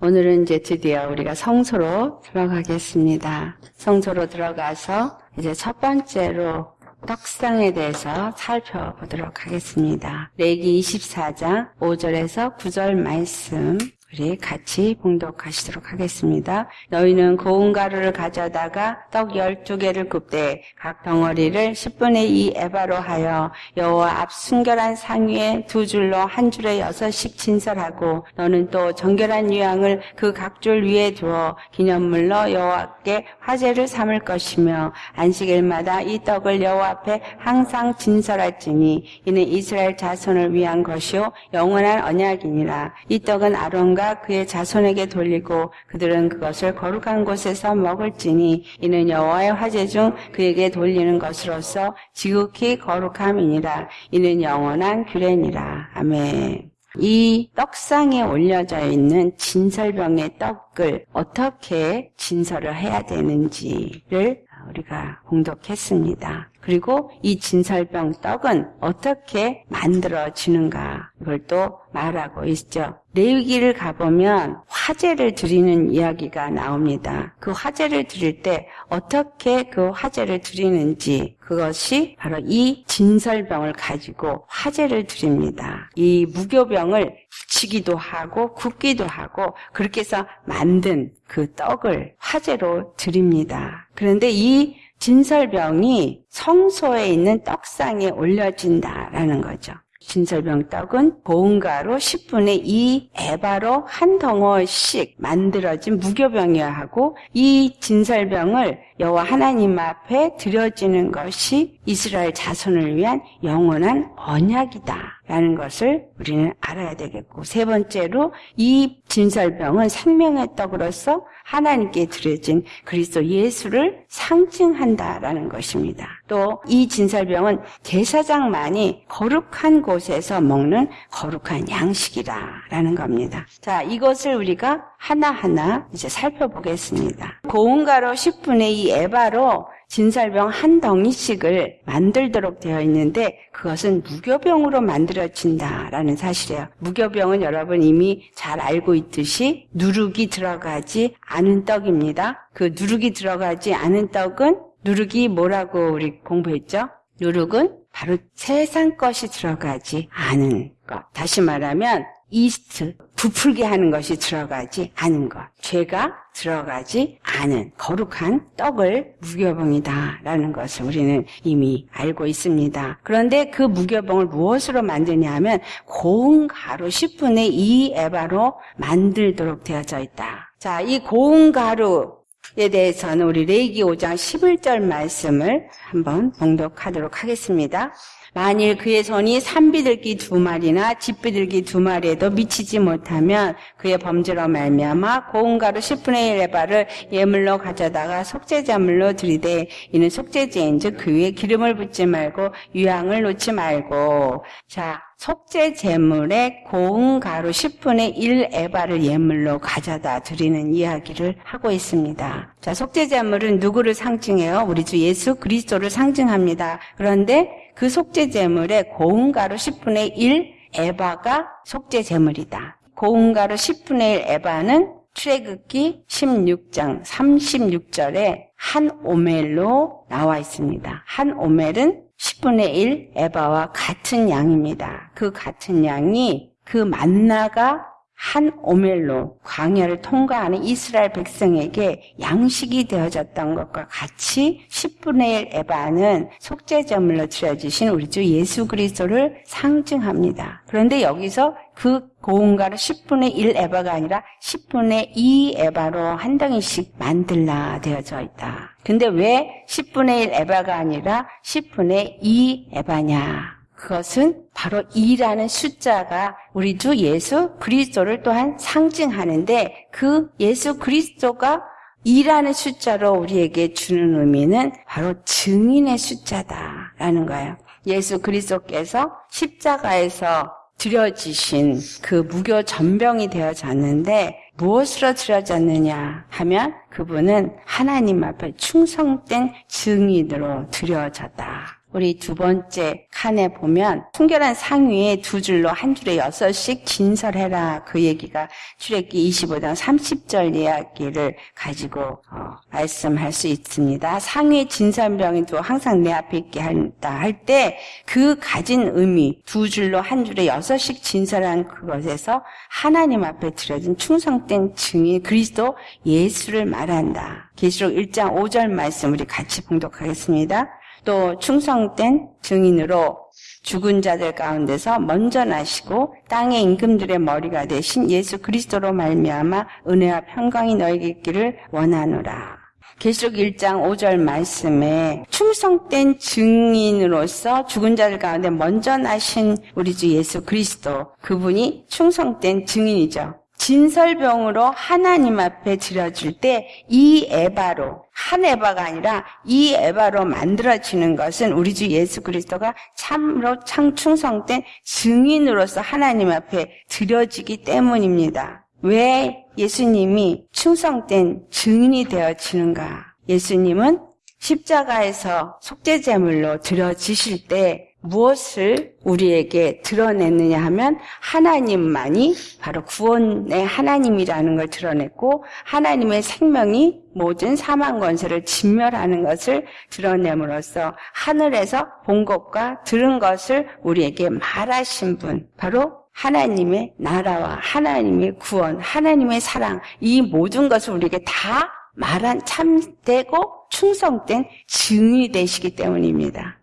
오늘은 이제 드디어 우리가 성소로 들어가겠습니다. 성소로 들어가서 이제 첫 번째로 떡상에 대해서 살펴보도록 하겠습니다. 레기 24장 5절에서 9절 말씀 우리 같이 봉독하시도록 하겠습니다. 너희는 고운 가루를 가져다가 떡 열두 개를 굽되 각 덩어리를 10분의 2 에바로 하여 여호와 앞 순결한 상 위에 두 줄로 한 줄에 여섯씩 진설하고 너는 또 정결한 유향을 그 각 줄 위에 두어 기념물로 여호와께 화제를 삼을 것이며 안식일마다 이 떡을 여호와 앞에 항상 진설할지니 이는 이스라엘 자손을 위한 것이요 영원한 언약이니라 이 떡은 아론과 아론과 그의 자손에게 돌리고 그들은 그것을 거룩한 곳에서 먹을지니 이는 여호와의 화제 중 그에게 돌리는 것으로서 지극히 거룩함이니라 이는 영원한 규례니라 아멘. 이 떡상에 올려져 있는 진설병의 떡을 어떻게 진설을 해야 되는지를 우리가 공독했습니다. 그리고 이 진설병 떡은 어떻게 만들어지는가 이걸 또 말하고 있죠. 레위기를 가보면 화제를 드리는 이야기가 나옵니다. 그 화제를 드릴 때 어떻게 그 화제를 드리는지 그것이 바로 이 진설병을 가지고 화제를 드립니다. 이 무교병을 붙이기도 하고 굽기도 하고 그렇게 해서 만든 그 떡을 화제로 드립니다. 그런데 이 진설병이 성소에 있는 떡상에 올려진다라는 거죠. 진설병 떡은 고운가로 10분의 2 에바로 한 덩어씩 만들어진 무교병이어야 하고 이 진설병을 여호와 하나님 앞에 드려지는 것이 이스라엘 자손을 위한 영원한 언약이다 라는 것을 우리는 알아야 되겠고 세 번째로 이 진설병은 생명의 떡으로서 하나님께 드려진 그리스도 예수를 상징한다라는 것입니다. 또 이 진설병은 제사장만이 거룩한 곳에서 먹는 거룩한 양식이라라는 겁니다. 자, 이것을 우리가 하나하나 이제 살펴보겠습니다. 고운가로 10분의 2 에바로 진설병 한 덩이씩을 만들도록 되어 있는데 그것은 무교병으로 만들어진다라는 사실이에요. 무교병은 여러분 이미 잘 알고 있듯이 누룩이 들어가지 않은 떡입니다. 그 누룩이 들어가지 않은 떡은 누룩이 뭐라고 우리 공부했죠? 누룩은 바로 세상 것이 들어가지 않은 것. 다시 말하면 이스트, 부풀게 하는 것이 들어가지 않은 것. 죄가 들어가지 않은 거룩한 떡을 무교봉이다라는 것을 우리는 이미 알고 있습니다. 그런데 그 무교봉을 무엇으로 만드냐 하면 고운 가루 10분의 2 에바로 만들도록 되어져 있다. 자, 이 고운 가루에 대해서는 우리 레이기 5장 11절 말씀을 한번 봉독하도록 하겠습니다. 만일 그의 손이 산비둘기 두 마리나 집비둘기 두 마리에도 미치지 못하면 그의 범죄로 말미암아 고운 가루 10분의 1 에바를 예물로 가져다가 속죄자물로 드리되 이는 속죄제인즉 그 위에 기름을 붓지 말고 유향을 놓지 말고 자 속죄 제물에 고운 가루 10분의 1 에바를 예물로 가져다 드리는 이야기를 하고 있습니다. 자, 속죄 제물은 누구를 상징해요? 우리 주 예수 그리스도를 상징합니다. 그런데 그 속죄 제물에 고운 가루 10분의 1 에바가 속죄 제물이다. 고운 가루 10분의 1 에바는 출애굽기 16장 36절에 한 오멜로 나와 있습니다. 한 오멜은 10분의 1 에바와 같은 양입니다. 그 같은 양이 그 만나가 한 오멜로 광야를 통과하는 이스라엘 백성에게 양식이 되어졌던 것과 같이 10분의 1 에바는 속죄제물로 드려주신 우리 주 예수 그리스도를 상징합니다. 그런데 여기서 그 고운가를 10분의 1 에바가 아니라 10분의 2 에바로 한 덩이씩 만들라 되어져 있다. 근데 왜 10분의 1 에바가 아니라 10분의 2 에바냐? 그것은 바로 2라는 숫자가 우리 주 예수 그리스도를 또한 상징하는데 그 예수 그리스도가 2라는 숫자로 우리에게 주는 의미는 바로 증인의 숫자다라는 거예요. 예수 그리스도께서 십자가에서 드려지신 그 무교 전병이 되어졌는데 무엇으로 드려졌느냐 하면 그분은 하나님 앞에 충성된 증인으로 드려졌다. 우리 두 번째 칸에 보면 순결한 상위에 두 줄로 한 줄에 여섯씩 진설해라 그 얘기가 출애기 25장 30절 이야기를 가지고 어, 말씀할 수 있습니다. 상위 진설병이도 항상 내 앞에 있게 한다 할 때 그 가진 의미 두 줄로 한 줄에 여섯씩 진설한 그것에서 하나님 앞에 드려진 충성된 증인 그리스도 예수를 말한다. 계시록 1장 5절 말씀 우리 같이 봉독하겠습니다. 또 충성된 증인으로 죽은 자들 가운데서 먼저 나시고 땅의 임금들의 머리가 되신 예수 그리스도로 말미암아 은혜와 평강이 너에게 있기를 원하노라. 계시록 1장 5절 말씀에 충성된 증인으로서 죽은 자들 가운데 먼저 나신 우리 주 예수 그리스도 그분이 충성된 증인이죠. 진설병으로 하나님 앞에 드려질 때이 에바로 한 에바가 아니라 이 에바로 만들어지는 것은 우리 주 예수 그리스도가 참으로 창충성된 증인으로서 하나님 앞에 드려지기 때문입니다. 왜 예수님이 충성된 증인이 되어지는가? 예수님은 십자가에서 속죄제물로 드려지실 때 무엇을 우리에게 드러냈느냐 하면 하나님만이 바로 구원의 하나님이라는 걸 드러냈고 하나님의 생명이 모든 사망 권세를 진멸하는 것을 드러냄으로써 하늘에서 본 것과 들은 것을 우리에게 말하신 분 바로 하나님의 나라와 하나님의 구원, 하나님의 사랑 이 모든 것을 우리에게 다 말한 참되고 충성된 증인이 되시기 때문입니다.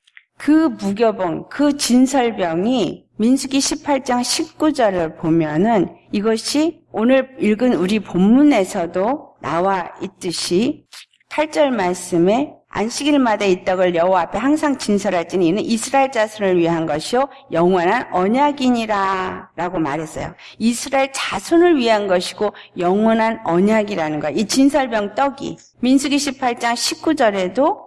그 무교병, 그 진설병이 민수기 18장 19절을 보면은 이것이 오늘 읽은 우리 본문에서도 나와 있듯이 8절 말씀에 안식일마다 이 떡을 여호와 앞에 항상 진설할지니 이는 이스라엘 자손을 위한 것이요 영원한 언약이니라 라고 말했어요. 이스라엘 자손을 위한 것이고 영원한 언약이라는 거예요. 이 진설병 떡이 민수기 18장 19절에도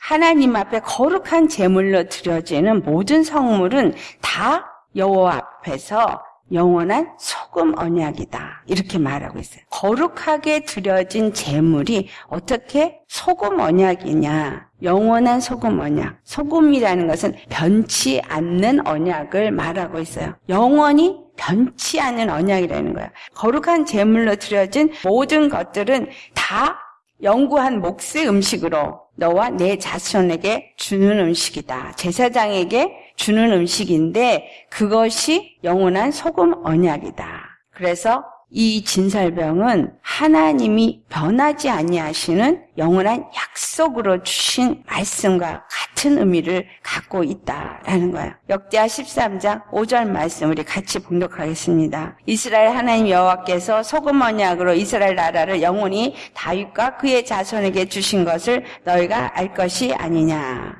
하나님 앞에 거룩한 제물로 드려지는 모든 성물은 다 여호와 앞에서 영원한 소금 언약이다. 이렇게 말하고 있어요. 거룩하게 드려진 제물이 어떻게 소금 언약이냐? 영원한 소금 언약. 소금이라는 것은 변치 않는 언약을 말하고 있어요. 영원히 변치 않는 언약이라는 거예요. 거룩한 제물로 드려진 모든 것들은 다 영구한 몫의 음식으로 너와 내 자손에게 주는 음식이다. 제사장에게 주는 음식인데 그것이 영원한 소금 언약이다. 그래서 이 진설병은 하나님이 변하지 아니하시는 영원한 약속으로 주신 말씀과 같은 의미를 갖고 있다라는 거예요. 역대하 13장 5절 말씀 우리 같이 봉독하겠습니다. 이스라엘 하나님 여호와께서 소금 언약으로 이스라엘 나라를 영원히 다윗과 그의 자손에게 주신 것을 너희가 알 것이 아니냐.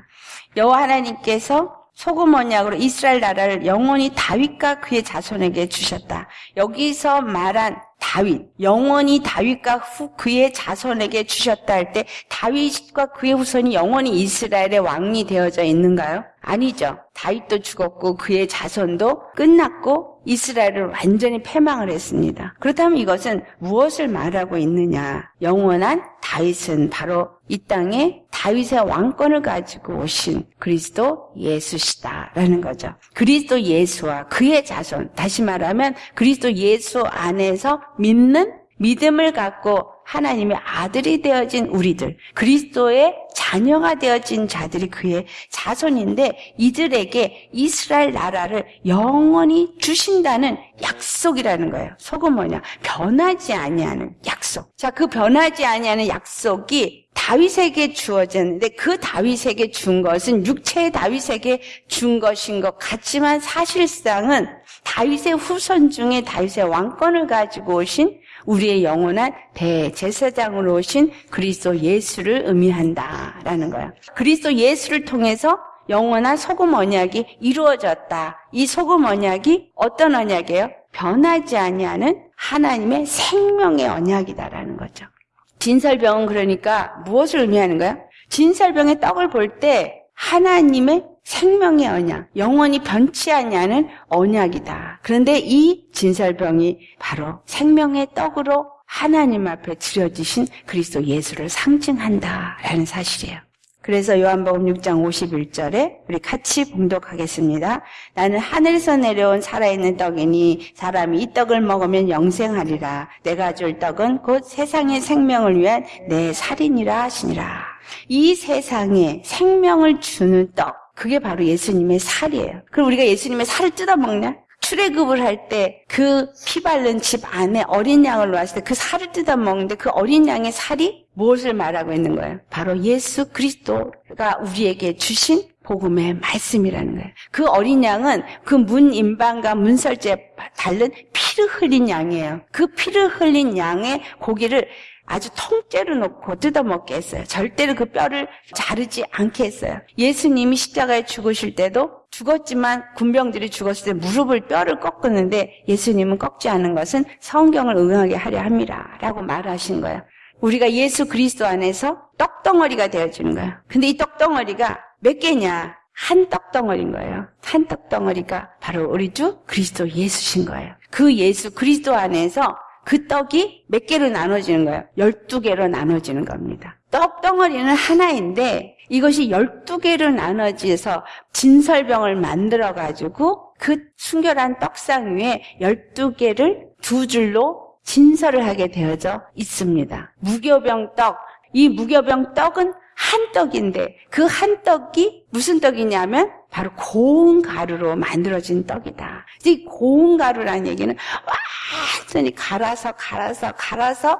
여호와 하나님께서 소금 언약으로 이스라엘 나라를 영원히 다윗과 그의 자손에게 주셨다. 여기서 말한 다윗, 영원히 다윗과 후 그의 자손에게 주셨다 할 때 다윗과 그의 후손이 영원히 이스라엘의 왕이 되어져 있는가요? 아니죠. 다윗도 죽었고 그의 자손도 끝났고 이스라엘을 완전히 패망을 했습니다. 그렇다면 이것은 무엇을 말하고 있느냐? 영원한 다윗은 바로 이 땅에 다윗의 왕권을 가지고 오신 그리스도 예수시다라는 거죠. 그리스도 예수와 그의 자손, 다시 말하면 그리스도 예수 안에서 믿는 믿음을 갖고 하나님의 아들이 되어진 우리들, 그리스도의 자녀가 되어진 자들이 그의 자손인데 이들에게 이스라엘 나라를 영원히 주신다는 약속이라는 거예요. 속은 뭐냐? 변하지 아니하는 약속. 자, 그 변하지 아니하는 약속이 다윗에게 주어졌는데 그 다윗에게 준 것은 육체의 다윗에게 준 것인 것 같지만 사실상은 다윗의 후손 중에 다윗의 왕권을 가지고 오신 우리의 영원한 대제사장으로 오신 그리스도 예수를 의미한다라는 거야. 그리스도 예수를 통해서 영원한 소금 언약이 이루어졌다. 이 소금 언약이 어떤 언약이에요? 변하지 아니하는 하나님의 생명의 언약이다라는 거죠. 진설병은 그러니까 무엇을 의미하는 거야? 진설병의 떡을 볼 때 하나님의 생명의 언약, 영원히 변치 않냐는 언약이다. 그런데 이 진설병이 바로 생명의 떡으로 하나님 앞에 드려지신 그리스도 예수를 상징한다라는 사실이에요. 그래서 요한복음 6장 51절에 우리 같이 봉독하겠습니다. 나는 하늘에서 내려온 살아있는 떡이니 사람이 이 떡을 먹으면 영생하리라. 내가 줄 떡은 곧 세상의 생명을 위한 내 살이니라 하시니라. 이 세상에 생명을 주는 떡, 그게 바로 예수님의 살이에요. 그럼 우리가 예수님의 살을 뜯어먹냐? 출애굽을 할 때 그피 바른 집 안에 어린 양을 놓았을 때 그 살을 뜯어 먹는데 그 어린 양의 살이 무엇을 말하고 있는 거예요? 바로 예수 그리스도가 우리에게 주신 복음의 말씀이라는 거예요. 그 어린 양은 그 문 임방과 문설주에 달른 피를 흘린 양이에요. 그 피를 흘린 양의 고기를 아주 통째로 놓고 뜯어먹게 했어요. 절대로 그 뼈를 자르지 않게 했어요. 예수님이 십자가에 죽으실 때도 죽었지만 군병들이 죽었을 때 무릎을 뼈를 꺾었는데 예수님은 꺾지 않은 것은 성경을 응하게 하려 함이라 라고 말하신 거예요. 우리가 예수 그리스도 안에서 떡덩어리가 되어지는 거예요. 근데 이 떡덩어리가 몇 개냐? 한 떡덩어리인 거예요. 한 떡덩어리가 바로 우리 주 그리스도 예수신 거예요. 그 예수 그리스도 안에서 그 떡이 몇 개로 나눠지는 거예요? 12개로 나눠지는 겁니다. 떡 덩어리는 하나인데 이것이 12개로 나눠져서 진설병을 만들어 가지고 그 순결한 떡상 위에 12개를 두 줄로 진설을 하게 되어져 있습니다. 무교병 떡. 이 무교병 떡은 한 떡인데 그 한 떡이 무슨 떡이냐면 바로 고운 가루로 만들어진 떡이다. 이 고운 가루라는 얘기는 완전히 갈아서 갈아서 갈아서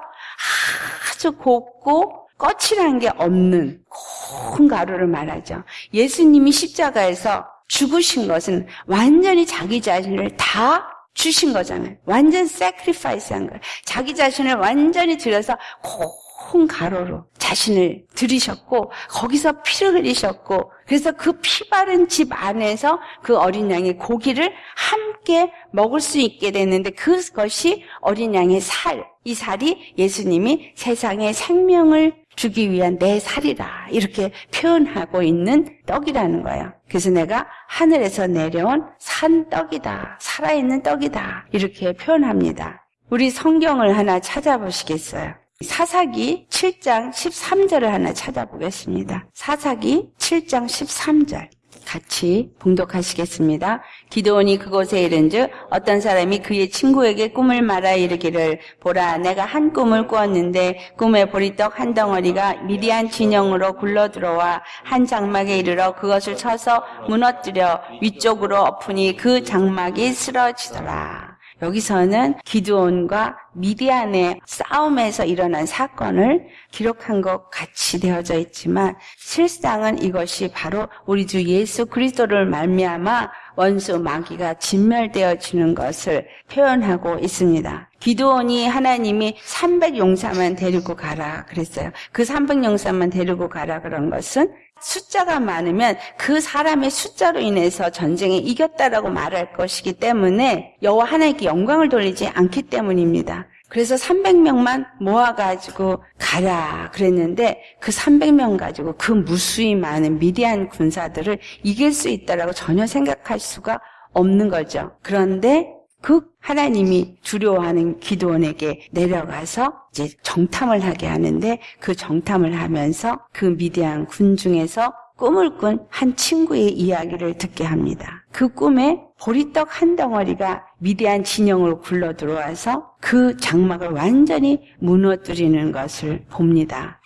아주 곱고 거칠한 게 없는 고운 가루를 말하죠. 예수님이 십자가에서 죽으신 것은 완전히 자기 자신을 다 주신 거잖아요. 완전 sacrifice 한 거예요. 자기 자신을 완전히 드려서 고운 가루로 자신을 드리셨고 거기서 피를 흘리셨고 그래서 그 피 바른 집 안에서 그 어린 양의 고기를 함께 먹을 수 있게 됐는데 그것이 어린 양의 살, 이 살이 예수님이 세상에 생명을 주기 위한 내 살이라 이렇게 표현하고 있는 떡이라는 거예요. 그래서 내가 하늘에서 내려온 산 떡이다. 살아있는 떡이다. 이렇게 표현합니다. 우리 성경을 하나 찾아보시겠어요? 사사기 7장 13절을 하나 찾아보겠습니다. 사사기 7장 13절. 같이 봉독하시겠습니다. 기도원이 그곳에 이른즉 어떤 사람이 그의 친구에게 꿈을 말하 이르기를 보라 내가 한 꿈을 꾸었는데 꿈에 보리떡 한 덩어리가 미디안 진영으로 굴러 들어와 한 장막에 이르러 그것을 쳐서 무너뜨려 위쪽으로 엎으니 그 장막이 쓰러지더라. 여기서는 기드온과 미디안의 싸움에서 일어난 사건을 기록한 것 같이 되어져 있지만 실상은 이것이 바로 우리 주 예수 그리스도를 말미암아 원수 마귀가 진멸되어지는 것을 표현하고 있습니다. 기도원이 하나님이 300 용사만 데리고 가라 그랬어요. 그 300 용사만 데리고 가라 그런 것은 숫자가 많으면 그 사람의 숫자로 인해서 전쟁에 이겼다라고 말할 것이기 때문에 여호와 하나님께 영광을 돌리지 않기 때문입니다. 그래서 300명만 모아가지고 가라 그랬는데 그 300명 가지고 그 무수히 많은 미디안 군사들을 이길 수 있다라고 전혀 생각할 수가 없는 거죠. 그런데 그 하나님이 두려워하는 기도원에게 내려가서 이제 정탐을 하게 하는데 그 정탐을 하면서 그 미대한 군 중에서 꿈을 꾼 한 친구의 이야기를 듣게 합니다. 그 꿈에 보리떡 한 덩어리가 미대한 진영으로 굴러 들어와서 그 장막을 완전히 무너뜨리는 것을 봅니다.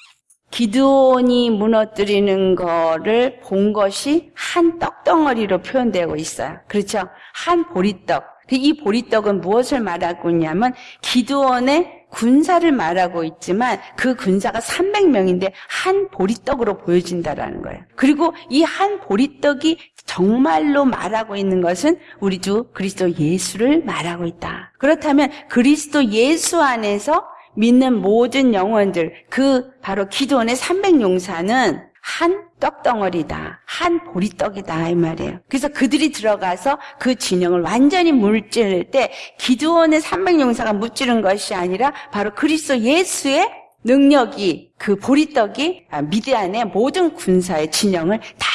기드온이 무너뜨리는 거를 본 것이 한 떡덩어리로 표현되고 있어요. 그렇죠? 한 보리떡. 그이 보리떡은 무엇을 말하고 있냐면 기드온의 군사를 말하고 있지만 그 군사가 300명인데 한 보리떡으로 보여진다라는 거예요. 그리고 이 한 보리떡이 정말로 말하고 있는 것은 우리 주 그리스도 예수를 말하고 있다. 그렇다면 그리스도 예수 안에서 믿는 모든 영혼들 그 바로 기도원의 300용사는 한 떡덩어리다. 한 보리떡이다. 이 말이에요. 그래서 그들이 들어가서 그 진영을 완전히 물찌를 때 기도원의 300용사가 무찌른 것이 아니라 바로 그리스도 예수의 능력이 그 보리떡이 미디안의 모든 군사의 진영을 다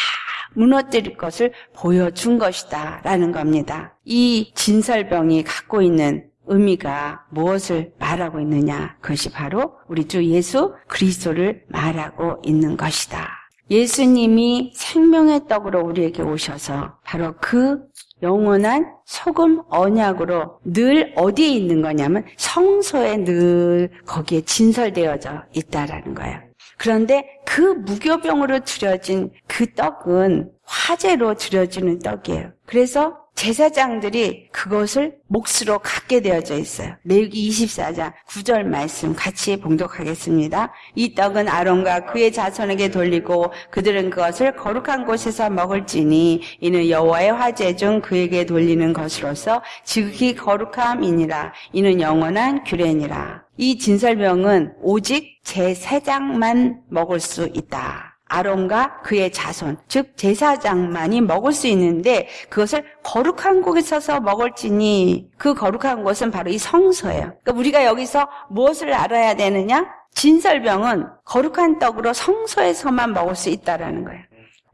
무너뜨릴 것을 보여준 것이다. 라는 겁니다. 이 진설병이 갖고 있는 의미가 무엇을 말하고 있느냐? 그것이 바로 우리 주 예수 그리스도를 말하고 있는 것이다. 예수님이 생명의 떡으로 우리에게 오셔서 바로 그 영원한 소금 언약으로 늘 어디에 있는 거냐면 성소에 늘 거기에 진설되어져 있다라는 거예요. 그런데 그 무교병으로 드려진 그 떡은 화재로 드려지는 떡이에요. 그래서 제사장들이 그것을 몫으로 갖게 되어져 있어요. 레위기 24장 9절 말씀 같이 봉독하겠습니다. 이 떡은 아론과 그의 자손에게 돌리고 그들은 그것을 거룩한 곳에서 먹을지니 이는 여호와의 화제 중 그에게 돌리는 것으로서 지극히 거룩함이니라. 이는 영원한 규례니라. 이 진설병은 오직 제사장만 먹을 수 있다. 아론과 그의 자손, 즉 제사장만이 먹을 수 있는데 그것을 거룩한 곳에 서서 먹을지니 그 거룩한 곳은 바로 이 성소예요. 그러니까 우리가 여기서 무엇을 알아야 되느냐? 진설병은 거룩한 떡으로 성소에서만 먹을 수 있다라는 거예요.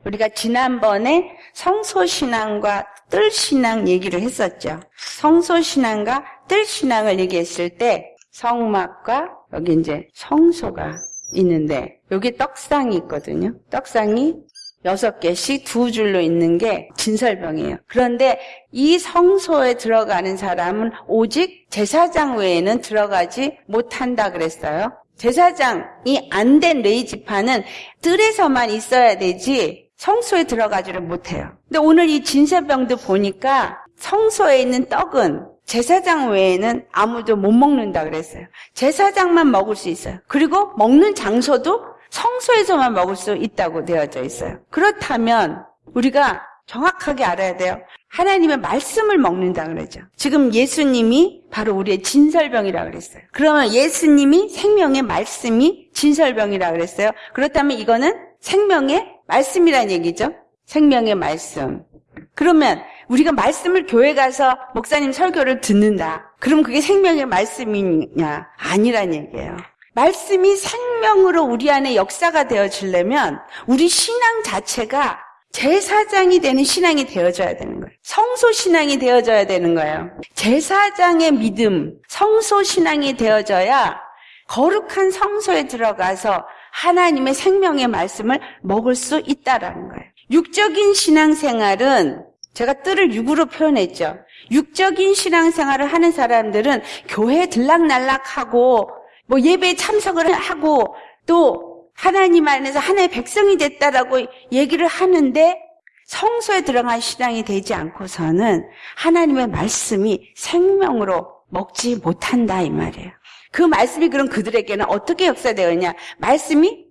우리가 지난번에 성소신앙과 뜰신앙 얘기를 했었죠. 성소신앙과 뜰신앙을 얘기했을 때 성막과 여기 이제 성소가 있는데 여기 떡상이 있거든요. 떡상이 여섯 개씩 두 줄로 있는 게 진설병이에요. 그런데 이 성소에 들어가는 사람은 오직 제사장 외에는 들어가지 못한다 그랬어요. 제사장이 안 된 레이 지파는 뜰에서만 있어야 되지 성소에 들어가지를 못해요. 근데 오늘 이 진설병도 보니까 성소에 있는 떡은 제사장 외에는 아무도 못 먹는다 그랬어요. 제사장만 먹을 수 있어요. 그리고 먹는 장소도 성소에서만 먹을 수 있다고 되어져 있어요. 그렇다면 우리가 정확하게 알아야 돼요. 하나님의 말씀을 먹는다 그러죠. 지금 예수님이 바로 우리의 진설병이라 그랬어요. 그러면 예수님이 생명의 말씀이 진설병이라 그랬어요. 그렇다면 이거는 생명의 말씀이란 얘기죠. 생명의 말씀. 그러면 우리가 말씀을 교회 가서 목사님 설교를 듣는다. 그럼 그게 생명의 말씀이냐? 아니란 얘기예요. 말씀이 생명으로 우리 안에 역사가 되어지려면 우리 신앙 자체가 제사장이 되는 신앙이 되어져야 되는 거예요. 성소 신앙이 되어져야 되는 거예요. 제사장의 믿음, 성소 신앙이 되어져야 거룩한 성소에 들어가서 하나님의 생명의 말씀을 먹을 수 있다라는 거예요. 육적인 신앙생활은 제가 뜰을 육으로 표현했죠. 육적인 신앙생활을 하는 사람들은 교회 들락날락하고 뭐 예배에 참석을 하고 또 하나님 안에서 하나의 백성이 됐다라고 얘기를 하는데 성소에 들어간 신앙이 되지 않고서는 하나님의 말씀이 생명으로 먹지 못한다 이 말이에요. 그 말씀이 그럼 그들에게는 어떻게 역사되었냐? 말씀이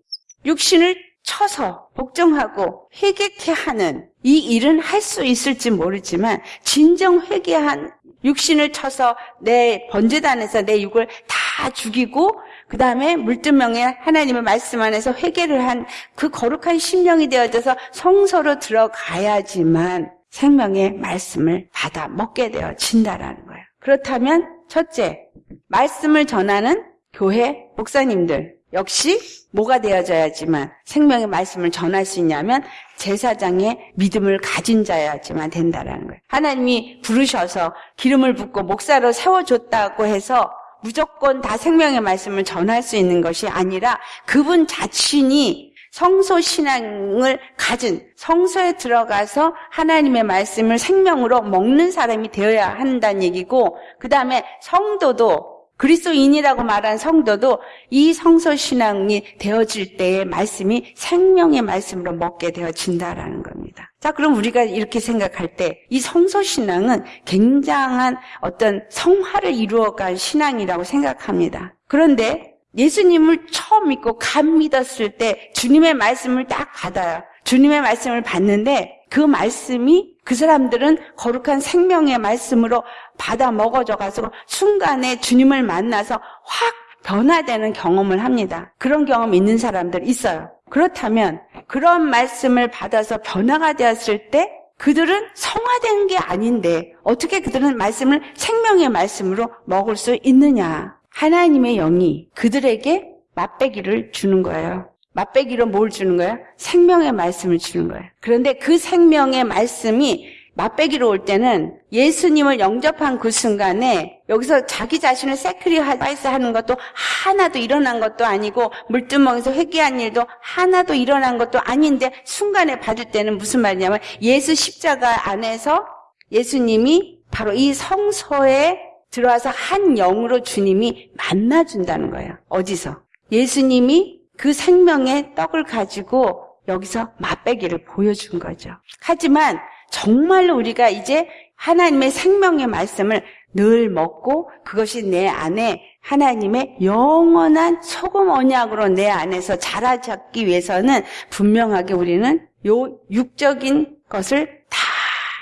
육신을 쳐서 복종하고 회개케 하는 이 일은 할 수 있을지 모르지만 진정 회개한 육신을 쳐서 내 번제단에서 내 육을 다 죽이고 그 다음에 물두명에 하나님의 말씀 안에서 회개를 한 그 거룩한 심령이 되어져서 성소로 들어가야지만 생명의 말씀을 받아 먹게 되어진다라는 거예요. 그렇다면 첫째, 말씀을 전하는 교회 목사님들 역시 뭐가 되어져야지만 생명의 말씀을 전할 수 있냐면 제사장의 믿음을 가진 자야지만 된다라는 거예요. 하나님이 부르셔서 기름을 붓고 목사로 세워줬다고 해서 무조건 다 생명의 말씀을 전할 수 있는 것이 아니라 그분 자신이 성소 신앙을 가진 성소에 들어가서 하나님의 말씀을 생명으로 먹는 사람이 되어야 한다는 얘기고 그 다음에 성도도 그리스도인이라고 말한 성도도 이 성소 신앙이 되어질 때의 말씀이 생명의 말씀으로 먹게 되어진다라는 겁니다. 자, 그럼 우리가 이렇게 생각할 때 이 성소 신앙은 굉장한 어떤 성화를 이루어간 신앙이라고 생각합니다. 그런데 예수님을 처음 믿고 감 믿었을 때 주님의 말씀을 딱 받아요. 주님의 말씀을 받는데 그 말씀이 그 사람들은 거룩한 생명의 말씀으로 받아 먹어져 가지고 순간에 주님을 만나서 확 변화되는 경험을 합니다. 그런 경험 있는 사람들 있어요. 그렇다면 그런 말씀을 받아서 변화가 되었을 때 그들은 성화된 게 아닌데 어떻게 그들은 말씀을 생명의 말씀으로 먹을 수 있느냐? 하나님의 영이 그들에게 맛배기를 주는 거예요. 맛배기로 뭘 주는 거예요? 생명의 말씀을 주는 거예요. 그런데 그 생명의 말씀이 맛배기로 올 때는 예수님을 영접한 그 순간에 여기서 자기 자신을 sacrifice 하는 것도 하나도 일어난 것도 아니고 물두멍에서 회개한 일도 하나도 일어난 것도 아닌데 순간에 받을 때는 무슨 말이냐면 예수 십자가 안에서 예수님이 바로 이 성소에 들어와서 한 영으로 주님이 만나준다는 거예요. 어디서? 예수님이 그 생명의 떡을 가지고 여기서 맛배기를 보여준 거죠. 하지만 정말로 우리가 이제 하나님의 생명의 말씀을 늘 먹고 그것이 내 안에 하나님의 영원한 소금 언약으로 내 안에서 자라잡기 위해서는 분명하게 우리는 요 육적인 것을 다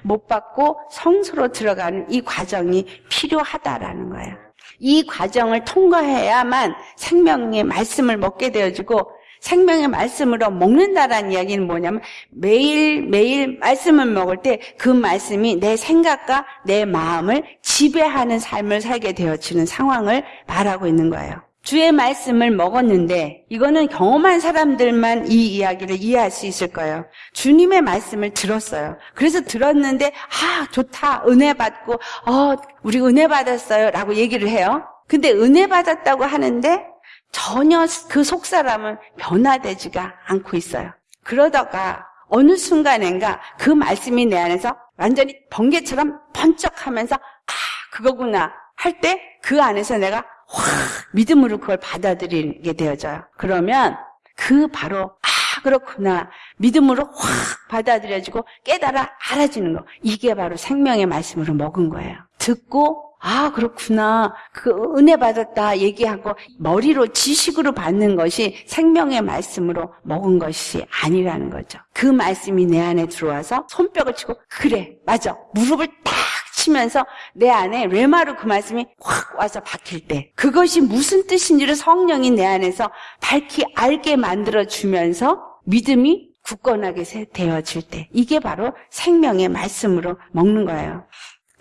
못 받고 성소로 들어가는 이 과정이 필요하다라는 거예요. 이 과정을 통과해야만 생명의 말씀을 먹게 되어지고 생명의 말씀으로 먹는다라는 이야기는 뭐냐면 매일매일 말씀을 먹을 때 그 말씀이 내 생각과 내 마음을 지배하는 삶을 살게 되어지는 상황을 말하고 있는 거예요. 주의 말씀을 먹었는데 이거는 경험한 사람들만 이 이야기를 이해할 수 있을 거예요. 주님의 말씀을 들었어요. 그래서 들었는데 아 좋다 은혜 받고 어 우리 은혜 받았어요 라고 얘기를 해요. 근데 은혜 받았다고 하는데 전혀 그 속사람은 변화되지가 않고 있어요. 그러다가 어느 순간엔가 그 말씀이 내 안에서 완전히 번개처럼 번쩍하면서 아 그거구나 할 때 그 안에서 내가 확 믿음으로 그걸 받아들이게 되어져요. 그러면 그 바로 아 그렇구나 믿음으로 확 받아들여지고 깨달아 알아지는 거 이게 바로 생명의 말씀으로 먹은 거예요. 듣고 아, 그렇구나. 그 은혜 받았다 얘기하고 머리로 지식으로 받는 것이 생명의 말씀으로 먹은 것이 아니라는 거죠. 그 말씀이 내 안에 들어와서 손뼉을 치고 그래, 맞아. 무릎을 딱 치면서 내 안에 레마로 그 말씀이 확 와서 박힐 때 그것이 무슨 뜻인지를 성령이 내 안에서 밝히 알게 만들어 주면서 믿음이 굳건하게 되어질 때 이게 바로 생명의 말씀으로 먹는 거예요.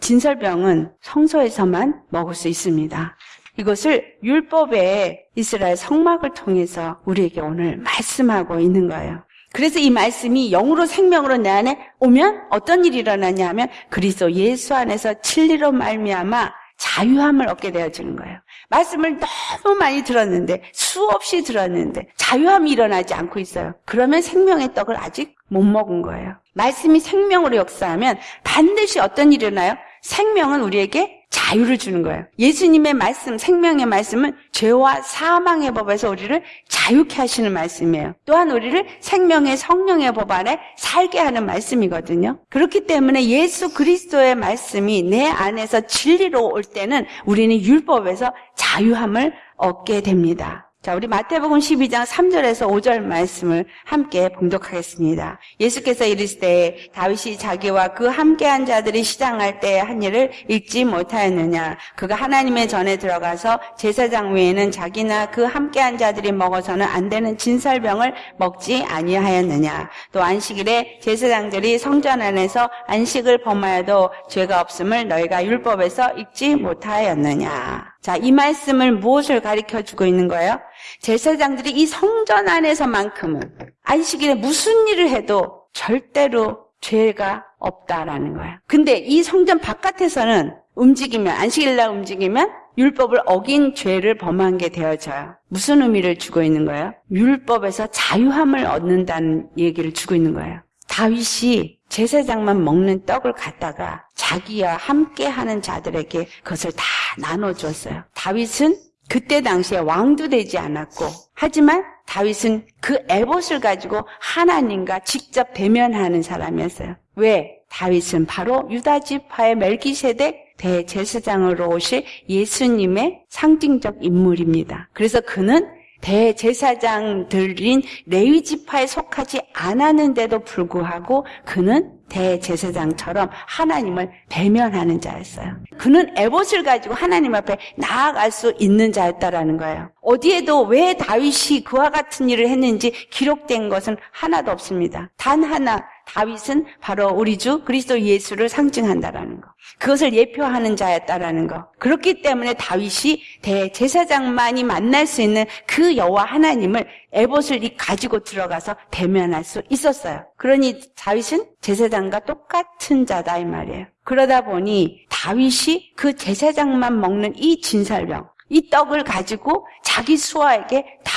진설병은 성소에서만 먹을 수 있습니다. 이것을 율법의 이스라엘 성막을 통해서 우리에게 오늘 말씀하고 있는 거예요. 그래서 이 말씀이 영으로 생명으로 내 안에 오면 어떤 일이 일어나냐 하면 그리스도 예수 안에서 진리로 말미암아 자유함을 얻게 되어지는 거예요. 말씀을 너무 많이 들었는데 수없이 들었는데 자유함이 일어나지 않고 있어요. 그러면 생명의 떡을 아직 못 먹은 거예요. 말씀이 생명으로 역사하면 반드시 어떤 일이 일어나요? 생명은 우리에게 자유를 주는 거예요. 예수님의 말씀, 생명의 말씀은 죄와 사망의 법에서 우리를 자유케 하시는 말씀이에요. 또한 우리를 생명의 성령의 법 안에 살게 하는 말씀이거든요. 그렇기 때문에 예수 그리스도의 말씀이 내 안에서 진리로 올 때는 우리는 율법에서 자유함을 얻게 됩니다. 자, 우리 마태복음 12장 3절에서 5절 말씀을 함께 봉독하겠습니다. 예수께서 이르시되 다윗이 자기와 그 함께한 자들이 시장할 때 한 일을 읽지 못하였느냐? 그가 하나님의 전에 들어가서 제사장 외에는 자기나 그 함께한 자들이 먹어서는 안 되는 진설병을 먹지 아니하였느냐? 또 안식일에 제사장들이 성전 안에서 안식을 범하여도 죄가 없음을 너희가 율법에서 읽지 못하였느냐 자, 이 말씀을 무엇을 가리켜 주고 있는 거예요? 제사장들이 이 성전 안에서만큼은 안식일에 무슨 일을 해도 절대로 죄가 없다라는 거예요. 근데 이 성전 바깥에서는 움직이면 안식일 날 움직이면 율법을 어긴 죄를 범한 게 되어져요. 무슨 의미를 주고 있는 거예요? 율법에서 자유함을 얻는다는 얘기를 주고 있는 거예요. 다윗이 제사장만 먹는 떡을 갖다가 자기와 함께 하는 자들에게 그것을 다 나눠줬어요. 다윗은 그때 당시에 왕도 되지 않았고, 하지만 다윗은 그 에봇을 가지고 하나님과 직접 대면하는 사람이었어요. 왜? 다윗은 바로 유다 지파의 멜기세덱 대제사장으로 오실 예수님의 상징적 인물입니다. 그래서 그는 대제사장들인 레위 지파에 속하지 않았는데도 불구하고 그는 대제사장처럼 하나님을 대면하는 자였어요. 그는 에봇을 가지고 하나님 앞에 나아갈 수 있는 자였다라는 거예요. 어디에도 왜 다윗이 그와 같은 일을 했는지 기록된 것은 하나도 없습니다. 단 하나 다윗은 바로 우리 주 그리스도 예수를 상징한다라는 거. 그것을 예표하는 자였다라는 거. 그렇기 때문에 다윗이 대제사장만이 만날 수 있는 그 여호와 하나님을 에봇을 가지고 들어가서 대면할 수 있었어요. 그러니 다윗은 제사장과 똑같은 자다 이 말이에요. 그러다 보니 다윗이 그 제사장만 먹는 이 진설병, 이 떡을 가지고 자기 수하에게 다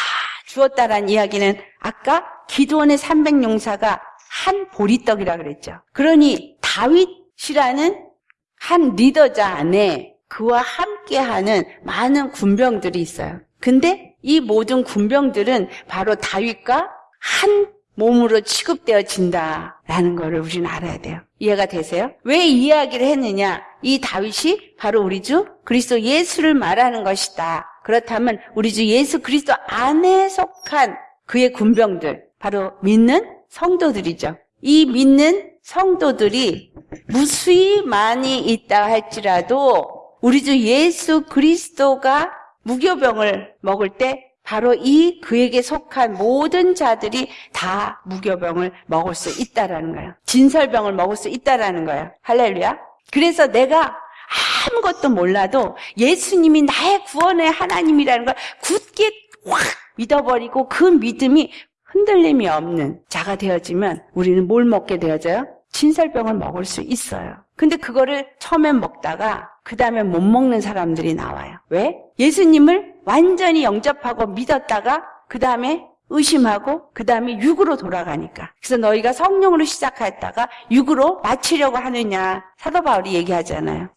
주었다라는 이야기는 아까 기도원의 300용사가 한 보리떡이라 그랬죠. 그러니 다윗이라는 한 리더자 안에 그와 함께하는 많은 군병들이 있어요. 근데 이 모든 군병들은 바로 다윗과 한 몸으로 취급되어진다라는 것을 우리는 알아야 돼요. 이해가 되세요? 왜 이야기를 했느냐? 이 다윗이 바로 우리 주 그리스도 예수를 말하는 것이다. 그렇다면 우리 주 예수 그리스도 안에 속한 그의 군병들, 바로 믿는 성도들이죠. 이 믿는 성도들이 무수히 많이 있다 할지라도 우리 주 예수 그리스도가 무교병을 먹을 때 바로 이 그에게 속한 모든 자들이 다 무교병을 먹을 수 있다라는 거예요. 진설병을 먹을 수 있다라는 거예요. 할렐루야. 그래서 내가 아무것도 몰라도 예수님이 나의 구원의 하나님이라는 걸 굳게 확 믿어버리고 그 믿음이 흔들림이 없는 자가 되어지면 우리는 뭘 먹게 되어져요? 진설병을 먹을 수 있어요. 근데 그거를 처음엔 먹다가 그 다음에 못 먹는 사람들이 나와요. 왜? 예수님을 완전히 영접하고 믿었다가 그 다음에 의심하고 그 다음에 육으로 돌아가니까. 그래서 너희가 성령으로 시작했다가 육으로 마치려고 하느냐. 사도 바울이 얘기하잖아요.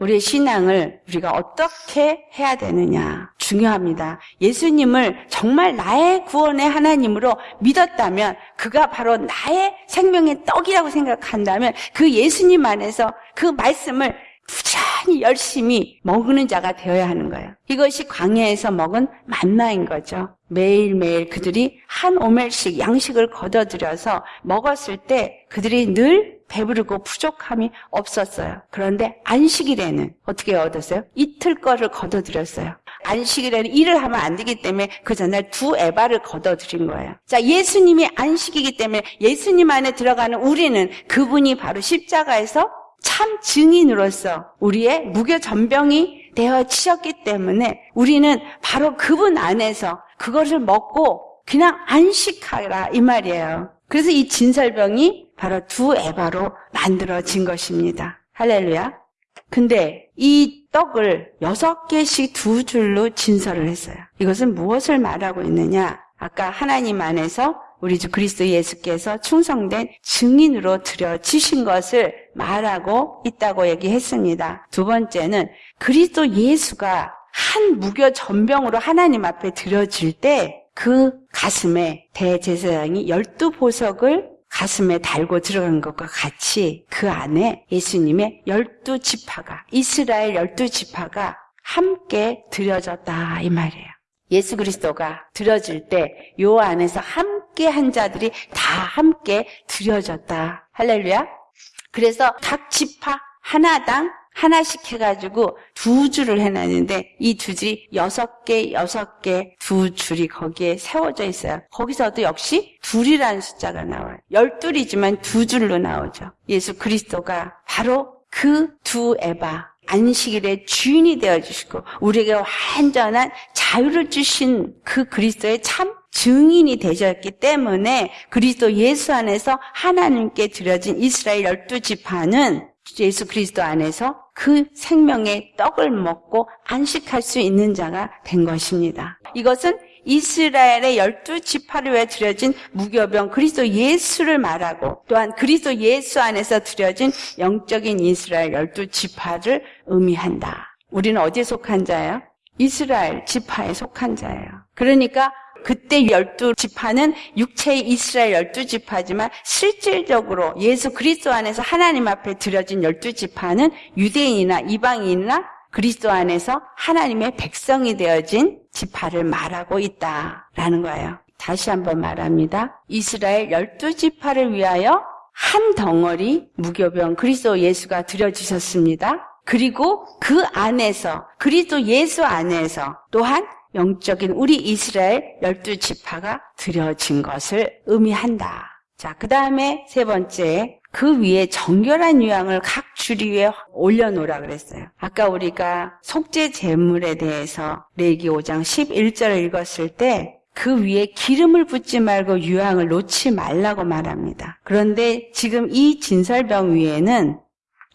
우리의 신앙을 우리가 어떻게 해야 되느냐 중요합니다. 예수님을 정말 나의 구원의 하나님으로 믿었다면 그가 바로 나의 생명의 떡이라고 생각한다면 그 예수님 안에서 그 말씀을 부지런 히 열심히 먹는 자가 되어야 하는 거예요. 이것이 광야에서 먹은 만나인 거죠. 매일매일 그들이 한 오멜씩 양식을 걷어들여서 먹었을 때 그들이 늘 배부르고 부족함이 없었어요. 그런데 안식일에는 어떻게 얻었어요? 이틀 거를 걷어들였어요. 안식일에는 일을 하면 안 되기 때문에 그 전날 두 에바를 걷어들인 거예요. 자, 예수님이 안식이기 때문에 예수님 안에 들어가는 우리는 그분이 바로 십자가에서 참 증인으로서 우리의 무교 전병이 되어 치셨기 때문에 우리는 바로 그분 안에서 그것을 먹고 그냥 안식하라 이 말이에요. 그래서 이 진설병이 바로 두 에바로 만들어진 것입니다. 할렐루야. 근데 이 떡을 여섯 개씩 두 줄로 진설을 했어요. 이것은 무엇을 말하고 있느냐? 아까 하나님 안에서 우리 주 그리스도 예수께서 충성된 증인으로 드려지신 것을 말하고 있다고 얘기했습니다. 두 번째는 그리스도 예수가 한 무교 전병으로 하나님 앞에 드려질 때 그 가슴에 대제사장이 열두 보석을 가슴에 달고 들어간 것과 같이 그 안에 예수님의 열두 지파가 이스라엘 열두 지파가 함께 드려졌다 이 말이에요. 예수 그리스도가 드려질 때 요 안에서 함께 한 자들이 다 함께 드려졌다. 할렐루야. 그래서 각 지파 하나당 하나씩 해가지고 두 줄을 해놨는데 이 두 줄이 여섯 개, 여섯 개, 두 줄이 거기에 세워져 있어요. 거기서도 역시 둘이라는 숫자가 나와요. 열둘이지만 두 줄로 나오죠. 예수 그리스도가 바로 그 두 에바, 안식일의 주인이 되어 주시고 우리에게 완전한 자유를 주신 그 그리스도의 참 증인이 되셨기 때문에 그리스도 예수 안에서 하나님께 드려진 이스라엘 열두 지파는 예수 그리스도 안에서 그 생명의 떡을 먹고 안식할 수 있는 자가 된 것입니다. 이것은 이스라엘의 열두 지파를 위해 드려진 무교병 그리스도 예수를 말하고 또한 그리스도 예수 안에서 드려진 영적인 이스라엘 열두 지파를 의미한다. 우리는 어디에 속한 자예요? 이스라엘 지파에 속한 자예요. 그러니까 그때 열두 지파는 육체의 이스라엘 열두 지파지만 실질적으로 예수 그리스도 안에서 하나님 앞에 드려진 열두 지파는 유대인이나 이방인이나 그리스도 안에서 하나님의 백성이 되어진 지파를 말하고 있다라는 거예요. 다시 한번 말합니다. 이스라엘 열두 지파를 위하여 한 덩어리 무교병 그리스도 예수가 드려주셨습니다. 그리고 그 안에서 그리스도 예수 안에서 또한 영적인 우리 이스라엘 열두 지파가 드려진 것을 의미한다. 자, 그 다음에 세 번째, 그 위에 정결한 유향을 각 주리 위에 올려놓으라 그랬어요. 아까 우리가 속죄 제물에 대해서 레기 5장 11절을 읽었을 때 그 위에 기름을 붓지 말고 유향을 놓지 말라고 말합니다. 그런데 지금 이 진설병 위에는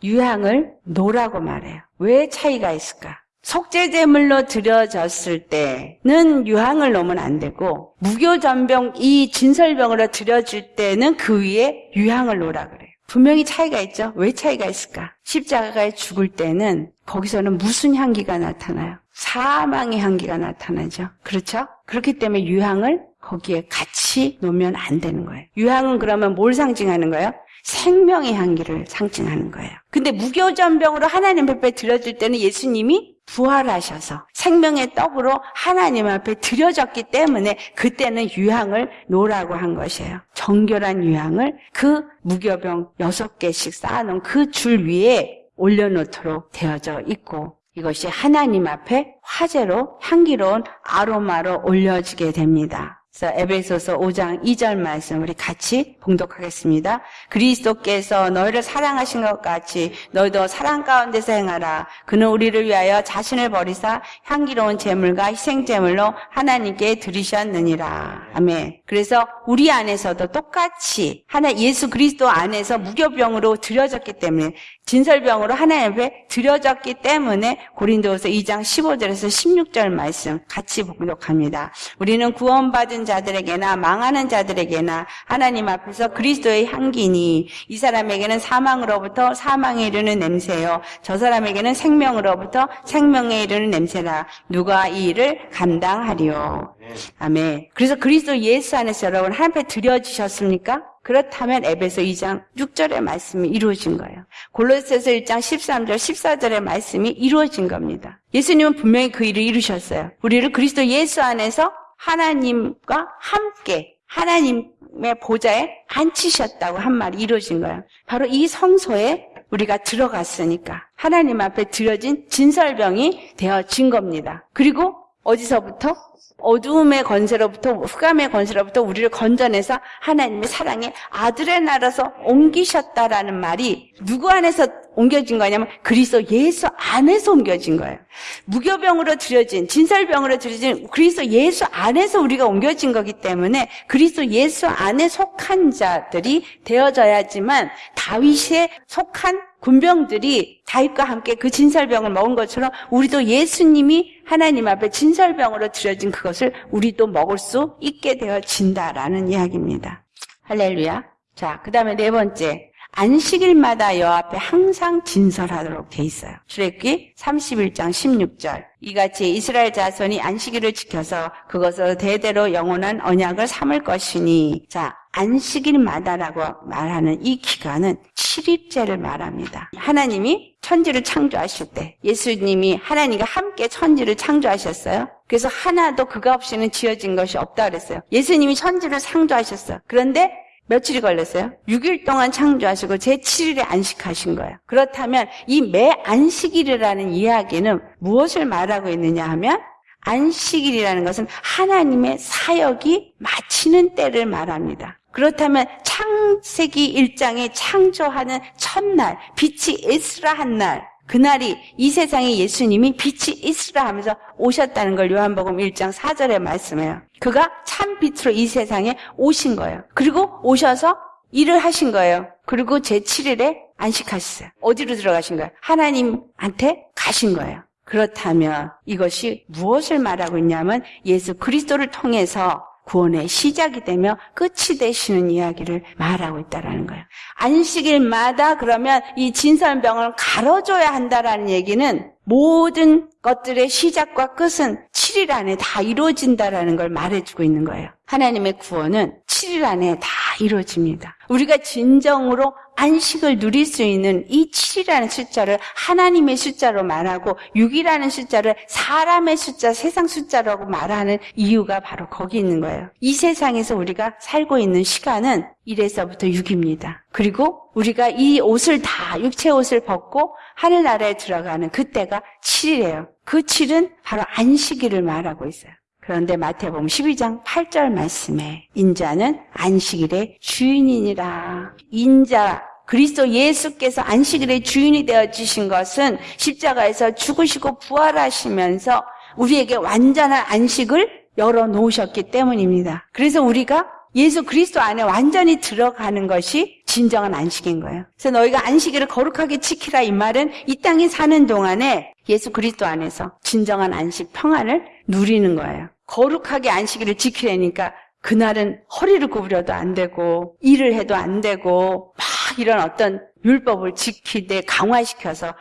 유향을 놓으라고 말해요. 왜 차이가 있을까? 속죄제물로 드려졌을 때는 유향을 놓으면 안 되고 무교전병 이 진설병으로 드려질 때는 그 위에 유향을 놓으라 그래요. 분명히 차이가 있죠. 왜 차이가 있을까? 십자가에 죽을 때는 거기서는 무슨 향기가 나타나요? 사망의 향기가 나타나죠. 그렇죠? 그렇기 때문에 유향을 거기에 같이 놓으면 안 되는 거예요. 유향은 그러면 뭘 상징하는 거예요? 생명의 향기를 상징하는 거예요. 근데 무교전병으로 하나님 앞에 드려질 때는 예수님이 부활하셔서 생명의 떡으로 하나님 앞에 드려졌기 때문에 그때는 유향을 놓으라고 한 것이에요. 정결한 유향을 그 무교병 여섯 개씩 쌓아놓은 그 줄 위에 올려놓도록 되어져 있고 이것이 하나님 앞에 화제로 향기로운 아로마로 올려지게 됩니다. 그래서 에베소서 5장 2절 말씀 우리 같이 봉독하겠습니다. 그리스도께서 너희를 사랑하신 것 같이 너희도 사랑 가운데서 행하라. 그는 우리를 위하여 자신을 버리사 향기로운 제물과 희생 제물로 하나님께 드리셨느니라. 아멘. 그래서 우리 안에서도 똑같이 하나 예수 그리스도 안에서 무교병으로 드려졌기 때문에 진설병으로 하나님 앞에 드려졌기 때문에 고린도서 2장 15절에서 16절 말씀 같이 봉독합니다. 우리는 구원받은 자들에게나 망하는 자들에게나 하나님 앞에서 그리스도의 향기니 이 사람에게는 사망으로부터 사망에 이르는 냄새요 저 사람에게는 생명으로부터 생명에 이르는 냄새라 누가 이 일을 감당하리요. 아멘. 그래서 그리스도 예수 안에서 여러분 하나님 앞에 드려지셨습니까? 그렇다면 에베소 2장 6절의 말씀이 이루어진 거예요. 골로새서 1장 13절, 14절의 말씀이 이루어진 겁니다. 예수님은 분명히 그 일을 이루셨어요. 우리를 그리스도 예수 안에서 하나님과 함께 하나님의 보좌에 앉히셨다고 한 말이 이루어진 거예요. 바로 이 성소에 우리가 들어갔으니까 하나님 앞에 드려진 진설병이 되어진 겁니다. 그리고 어디서부터? 어두움의 권세로부터 흑암의 권세로부터 우리를 건져내서 하나님의 사랑의 아들의 나라서 옮기셨다라는 말이 누구 안에서 옮겨진 거냐면 그리스도 예수 안에서 옮겨진 거예요. 무교병으로 들여진 진설병으로 들여진 그리스도 예수 안에서 우리가 옮겨진 거기 때문에 그리스도 예수 안에 속한 자들이 되어져야지만 다윗에 속한 군병들이 다윗과 함께 그 진설병을 먹은 것처럼 우리도 예수님이 하나님 앞에 진설병으로 들여진 그것을 우리도 먹을 수 있게 되어진다라는 이야기입니다. 할렐루야. 자, 그 다음에 네 번째. 안식일마다 여 앞에 항상 진설하도록 돼 있어요. 출애굽기 31장 16절. 이같이 이스라엘 자손이 안식일을 지켜서 그것으로 대대로 영원한 언약을 삼을 것이니 자, 안식일마다라고 말하는 이 기간은 7일째를 말합니다. 하나님이 천지를 창조하실 때 예수님이 하나님과 함께 천지를 창조하셨어요. 그래서 하나도 그가 없이는 지어진 것이 없다 그랬어요. 예수님이 천지를 창조하셨어요. 그런데 며칠이 걸렸어요? 6일 동안 창조하시고 제7일에 안식하신 거예요. 그렇다면 이 매 안식일이라는 이야기는 무엇을 말하고 있느냐 하면 안식일이라는 것은 하나님의 사역이 마치는 때를 말합니다. 그렇다면 창세기 1장에 창조하는 첫날, 빛이 있으라 한 날, 그날이 이 세상에 예수님이 빛이 있으라 하면서 오셨다는 걸 요한복음 1장 4절에 말씀해요. 그가 참 빛으로 이 세상에 오신 거예요. 그리고 오셔서 일을 하신 거예요. 그리고 제7일에 안식하셨어요. 어디로 들어가신 거예요? 하나님한테 가신 거예요. 그렇다면 이것이 무엇을 말하고 있냐면 예수 그리스도를 통해서 구원의 시작이 되며 끝이 되시는 이야기를 말하고 있다라는 거예요. 안식일마다 그러면 이 진설병을 갈아줘야 한다라는 얘기는 모든 것들의 시작과 끝은 7일 안에 다 이루어진다라는 걸 말해주고 있는 거예요. 하나님의 구원은 7일 안에 다 이루어집니다. 우리가 진정으로 안식을 누릴 수 있는 이 7이라는 숫자를 하나님의 숫자로 말하고 6이라는 숫자를 사람의 숫자, 세상 숫자라고 말하는 이유가 바로 거기 있는 거예요. 이 세상에서 우리가 살고 있는 시간은 1에서부터 6입니다. 그리고 우리가 이 옷을 다 육체 옷을 벗고 하늘나라에 들어가는 그때가 7이에요. 그 7은 바로 안식일을 말하고 있어요. 그런데 마태복음 12장 8절 말씀에 인자는 안식일의 주인이니라. 인자 그리스도 예수께서 안식일의 주인이 되어 주신 것은 십자가에서 죽으시고 부활하시면서 우리에게 완전한 안식을 열어 놓으셨기 때문입니다. 그래서 우리가 예수 그리스도 안에 완전히 들어가는 것이 진정한 안식인 거예요. 그래서 너희가 안식일을 거룩하게 지키라 이 말은 이 땅에 사는 동안에 예수 그리스도 안에서 진정한 안식 평안을 누리는 거예요. 거룩하게 안식일을 지키려니까 그날은 허리를 구부려도 안 되고 일을 해도 안 되고 막 이런 어떤 율법을 지키되 강화시켜서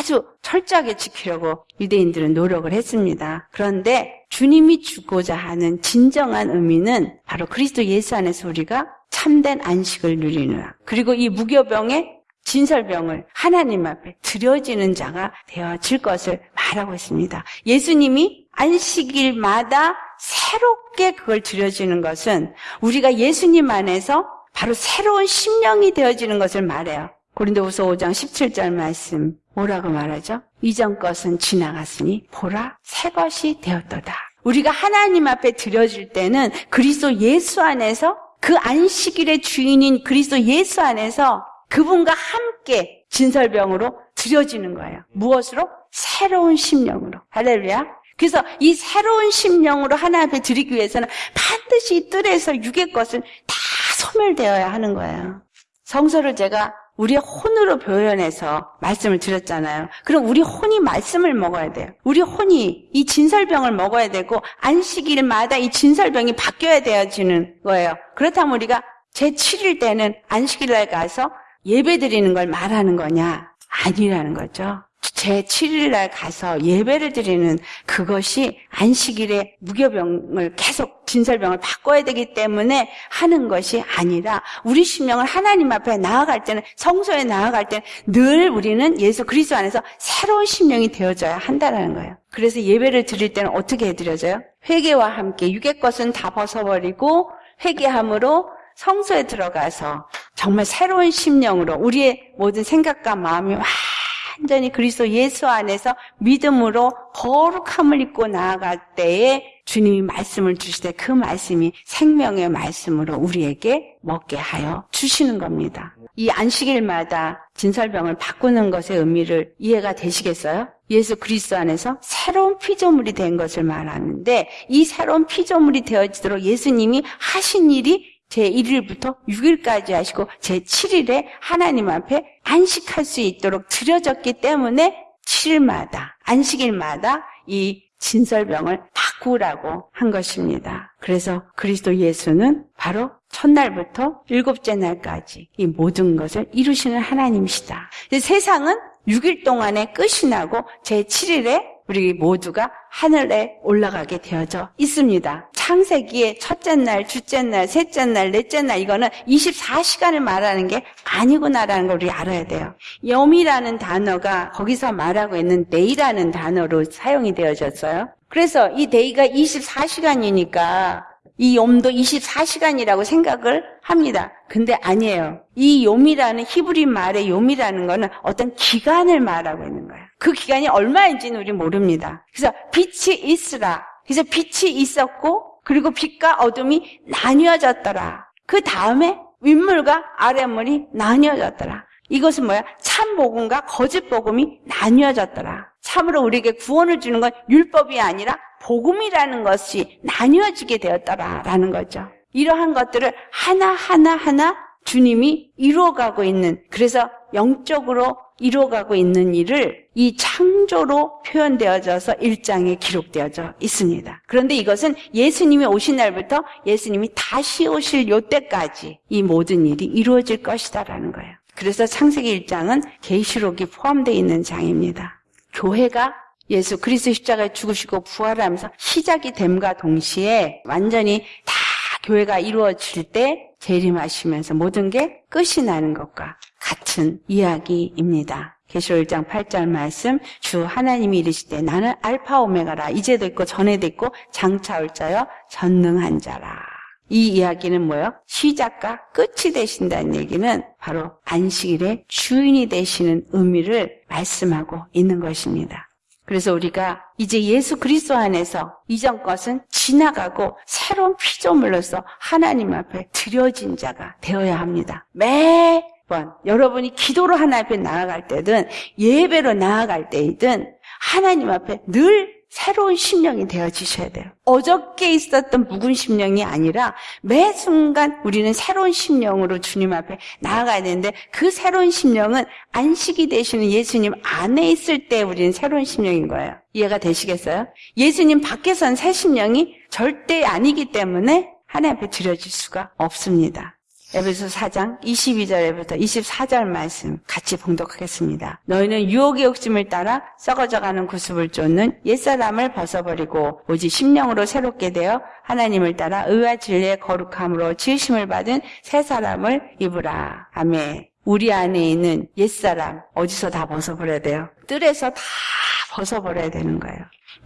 아주 철저하게 지키려고 유대인들은 노력을 했습니다. 그런데 주님이 주고자 하는 진정한 의미는 바로 그리스도 예수 안에서 우리가 참된 안식을 누리느라 그리고 이 무교병의 진설병을 하나님 앞에 드려지는 자가 되어질 것을 말하고 있습니다. 예수님이 안식일마다 새롭게 그걸 드려지는 것은 우리가 예수님 안에서 바로 새로운 심령이 되어지는 것을 말해요. 고린도후서 5장 17절 말씀 뭐라고 말하죠? 이전 것은 지나갔으니 보라 새 것이 되었도다. 우리가 하나님 앞에 드려질 때는 그리스도 예수 안에서 그 안식일의 주인인 그리스도 예수 안에서 그분과 함께 진설병으로 드려지는 거예요. 무엇으로? 새로운 심령으로. 할렐루야. 그래서 이 새로운 심령으로 하나님 앞에 드리기 위해서는 반드시 이 뜰에서 육의 것은 다 소멸되어야 하는 거예요. 성서를 제가 우리의 혼으로 표현해서 말씀을 드렸잖아요. 그럼 우리 혼이 말씀을 먹어야 돼요. 우리 혼이 이 진설병을 먹어야 되고 안식일마다 이 진설병이 바뀌어야 되어지는 거예요. 그렇다면 우리가 제7일 때는 안식일날 가서 예배 드리는 걸 말하는 거냐? 아니라는 거죠. 제 7일날 가서 예배를 드리는 그것이 안식일에 무교병을 계속 진설병을 바꿔야 되기 때문에 하는 것이 아니라 우리 심령을 하나님 앞에 나아갈 때는 성소에 나아갈 때는 늘 우리는 예수 그리스도 안에서 새로운 심령이 되어져야 한다는 거예요. 그래서 예배를 드릴 때는 어떻게 해드려져요? 회개와 함께 육의 것은 다 벗어버리고 회개함으로 성소에 들어가서 정말 새로운 심령으로 우리의 모든 생각과 마음이 완전히 그리스도 예수 안에서 믿음으로 거룩함을 입고 나아갈 때에 주님이 말씀을 주실 때그 말씀이 생명의 말씀으로 우리에게 먹게 하여 주시는 겁니다. 이 안식일마다 진설병을 바꾸는 것의 의미를 이해가 되시겠어요? 예수 그리스도 안에서 새로운 피조물이 된 것을 말하는데 이 새로운 피조물이 되어지도록 예수님이 하신 일이 제1일부터 6일까지 하시고 제7일에 하나님 앞에 안식할 수 있도록 드려졌기 때문에 7일마다 안식일마다 이 진설병을 바꾸라고 한 것입니다. 그래서 그리스도 예수는 바로 첫날부터 일곱째 날까지 이 모든 것을 이루시는 하나님이시다. 세상은 6일 동안에 끝이 나고 제7일에 우리 모두가 하늘에 올라가게 되어져 있습니다. 창세기의 첫째 날, 둘째 날, 셋째 날, 넷째 날 이거는 24시간을 말하는 게 아니구나라는 걸 우리 알아야 돼요. 욤이라는 단어가 거기서 말하고 있는 day라는 단어로 사용이 되어졌어요. 그래서 이 day가 24시간이니까 이 욤도 24시간이라고 생각을 합니다. 근데 아니에요. 이 욤이라는 히브리 말의 욤이라는 거는 어떤 기간을 말하고 있는 거예요. 그 기간이 얼마인지는 우리 모릅니다. 그래서 빛이 있으라. 그래서 빛이 있었고 그리고 빛과 어둠이 나뉘어졌더라. 그 다음에 윗물과 아랫물이 나뉘어졌더라. 이것은 뭐야? 참 복음과 거짓 복음이 나뉘어졌더라. 참으로 우리에게 구원을 주는 건 율법이 아니라 복음이라는 것이 나뉘어지게 되었더라라는 거죠. 이러한 것들을 하나하나 하나 주님이 이루어가고 있는 그래서 영적으로 이루어가고 있는 일을 이 창조로 표현되어져서 일장에 기록되어져 있습니다. 그런데 이것은 예수님이 오신 날부터 예수님이 다시 오실 요때까지 이 모든 일이 이루어질 것이다라는 거예요. 그래서 창세기 1장은 계시록이 포함되어 있는 장입니다. 교회가 예수 그리스도 십자가에 죽으시고 부활하면서 시작이 됨과 동시에 완전히 다 교회가 이루어질 때 재림하시면서 모든 게 끝이 나는 것과 같은 이야기입니다. 계시록 1장 8절 말씀 주 하나님이 이르시되 나는 알파 오메가라 이제도 있고 전에도 있고 장차 올 자여 전능한 자라. 이 이야기는 뭐예요? 시작과 끝이 되신다는 얘기는 바로 안식일의 주인이 되시는 의미를 말씀하고 있는 것입니다. 그래서 우리가 이제 예수 그리스도 안에서 이전 것은 지나가고 새로운 피조물로서 하나님 앞에 드려진 자가 되어야 합니다. 매 번 여러분이 기도로 하나님 앞에 나아갈 때든 예배로 나아갈 때이든 하나님 앞에 늘 새로운 심령이 되어지셔야 돼요. 어저께 있었던 묵은 심령이 아니라 매 순간 우리는 새로운 심령으로 주님 앞에 나아가야 되는데 그 새로운 심령은 안식이 되시는 예수님 안에 있을 때 우리는 새로운 심령인 거예요. 이해가 되시겠어요? 예수님 밖에선 새 심령이 절대 아니기 때문에 하나님 앞에 드려질 수가 없습니다. 에베소 4장 22절부터 24절 말씀 같이 봉독하겠습니다. 너희는 유혹의 욕심을 따라 썩어져가는 구습을 쫓는 옛사람을 벗어버리고 오직 심령으로 새롭게 되어 하나님을 따라 의와 진리의 거룩함으로 지으심을 받은 새 사람을 입으라. 아멘. 우리 안에 있는 옛사람 어디서 다 벗어버려야 돼요? 뜰에서 다 벗어버려야 되는 거예요.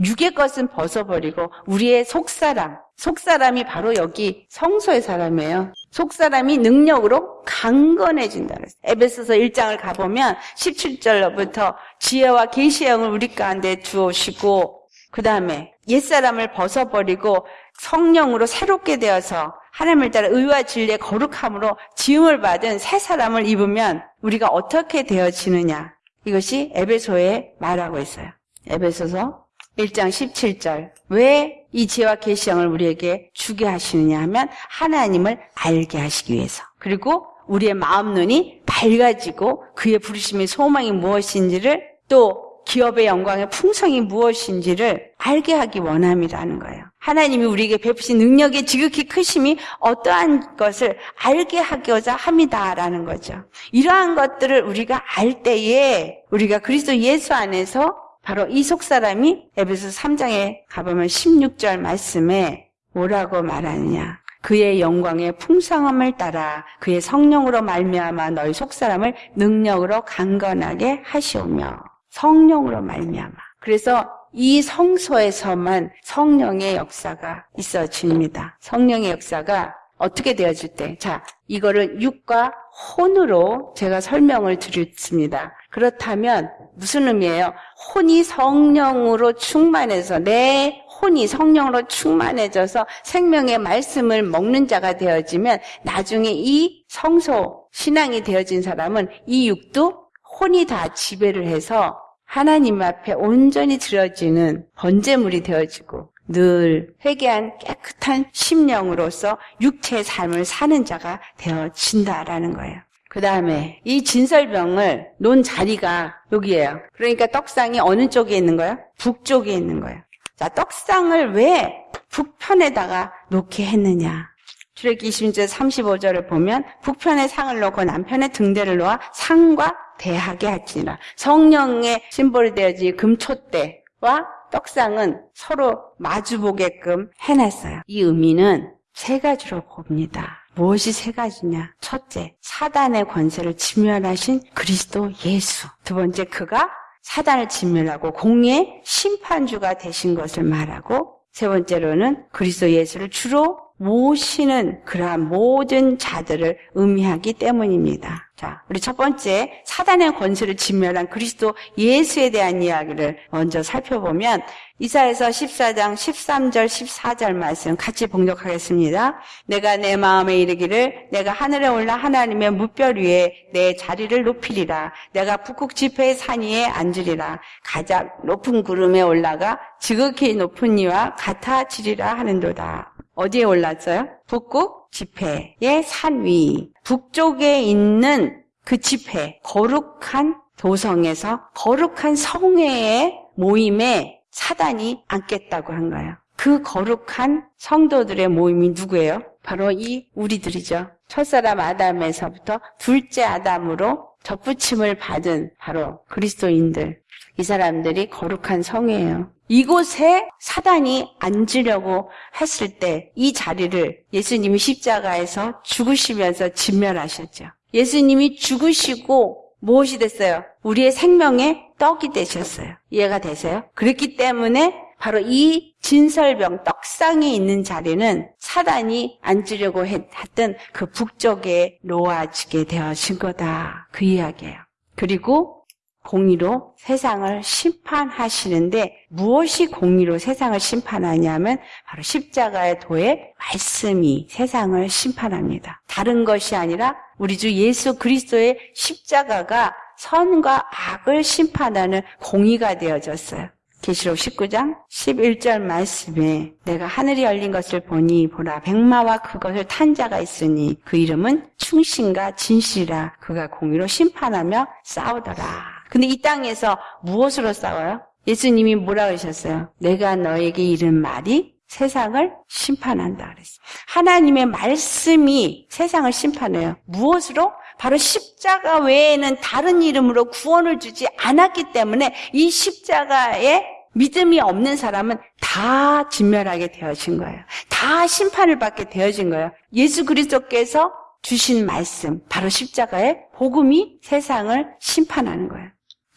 육의 것은 벗어버리고 우리의 속사람, 속사람이 바로 여기 성소의 사람이에요. 속사람이 능력으로 강건해진다. 에베소서 1장을 가보면 17절로부터 지혜와 계시의 영을 우리 가운데 주오시고 그 다음에 옛사람을 벗어버리고 성령으로 새롭게 되어서 하나님을 따라 의와 진리의 거룩함으로 지음을 받은 새 사람을 입으면 우리가 어떻게 되어지느냐 이것이 에베소에 말하고 있어요. 에베소서 1장 17절. 왜 이 지혜와 계시형을 우리에게 주게 하시느냐 하면 하나님을 알게 하시기 위해서. 그리고 우리의 마음 눈이 밝아지고 그의 부르심의 소망이 무엇인지를 또 기업의 영광의 풍성이 무엇인지를 알게 하기 원함이라는 거예요. 하나님이 우리에게 베푸신 능력의 지극히 크심이 어떠한 것을 알게 하고자 합니다라는 거죠. 이러한 것들을 우리가 알 때에 우리가 그리스도 예수 안에서 바로 이 속사람이 에베소 3장에 가보면 16절 말씀에 뭐라고 말하느냐. 그의 영광의 풍성함을 따라 그의 성령으로 말미암아 너희 속사람을 능력으로 강건하게 하시오며 성령으로 말미암아. 그래서 이 성소에서만 성령의 역사가 있어집니다. 성령의 역사가 어떻게 되어질 때? 자, 이거를 육과 혼으로 제가 설명을 드렸습니다. 그렇다면 무슨 의미예요? 혼이 성령으로 충만해서 내 혼이 성령으로 충만해져서 생명의 말씀을 먹는 자가 되어지면 나중에 이 성소 신앙이 되어진 사람은 이 육도 혼이 다 지배를 해서 하나님 앞에 온전히 드려지는 번제물이 되어지고 늘 회개한 깨끗한 심령으로서 육체의 삶을 사는 자가 되어진다라는 거예요. 그 다음에 이 진설병을 놓은 자리가 여기에요. 그러니까 떡상이 어느 쪽에 있는 거예요? 북쪽에 있는 거예요. 자, 떡상을 왜 북편에다가 놓게 했느냐? 출애굽기 20절 35절을 보면 북편에 상을 놓고 남편에 등대를 놓아 상과 대하게 할지니라. 성령의 symbol이 되어진 금촛대와 떡상은 서로 마주보게끔 해놨어요. 이 의미는 세 가지로 봅니다. 무엇이 세 가지냐? 첫째, 사단의 권세를 진멸하신 그리스도 예수. 두 번째, 그가 사단을 진멸하고 공의 심판주가 되신 것을 말하고 세 번째로는 그리스도 예수를 주로 모시는 그러한 모든 자들을 의미하기 때문입니다. 자, 우리 첫 번째 사단의 권세를 진멸한 그리스도 예수에 대한 이야기를 먼저 살펴보면 이사에서 14장 13절 14절 말씀 같이 봉독하겠습니다. 내가 내 마음에 이르기를 내가 하늘에 올라 하나님의 무별 위에 내 자리를 높이리라. 내가 북극 지폐의 산 위에 앉으리라. 가장 높은 구름에 올라가 지극히 높은 이와 같아지리라 하는도다. 어디에 올랐어요? 북극 지폐의 산 위. 북쪽에 있는 그 지폐, 거룩한 도성에서 거룩한 성회의 모임에 사단이 앉겠다고 한 거예요. 그 거룩한 성도들의 모임이 누구예요? 바로 이 우리들이죠. 첫사람 아담에서부터 둘째 아담으로 접붙임을 받은 바로 그리스도인들. 이 사람들이 거룩한 성이에요. 이곳에 사단이 앉으려고 했을 때 이 자리를 예수님이 십자가에서 죽으시면서 진멸하셨죠. 예수님이 죽으시고 무엇이 됐어요? 우리의 생명의 떡이 되셨어요. 이해가 되세요? 그렇기 때문에 바로 이 진설병 떡상에 있는 자리는 사단이 앉으려고 했던 그 북쪽에 놓아지게 되어진 거다. 그 이야기예요. 그리고 공의로 세상을 심판하시는데 무엇이 공의로 세상을 심판하냐면 바로 십자가의 도의 말씀이 세상을 심판합니다. 다른 것이 아니라 우리 주 예수 그리스도의 십자가가 선과 악을 심판하는 공의가 되어졌어요. 계시록 19장 11절 말씀에 내가 하늘이 열린 것을 보니 보라 백마와 그것을 탄 자가 있으니 그 이름은 충신과 진실이라 그가 공의로 심판하며 싸우더라. 근데 이 땅에서 무엇으로 싸워요? 예수님이 뭐라 그러셨어요? 내가 너에게 이른 말이 세상을 심판한다 그랬어요. 하나님의 말씀이 세상을 심판해요. 무엇으로? 바로 십자가 외에는 다른 이름으로 구원을 주지 않았기 때문에 이 십자가에 믿음이 없는 사람은 다 진멸하게 되어진 거예요. 다 심판을 받게 되어진 거예요. 예수 그리스도께서 주신 말씀, 바로 십자가의 복음이 세상을 심판하는 거예요.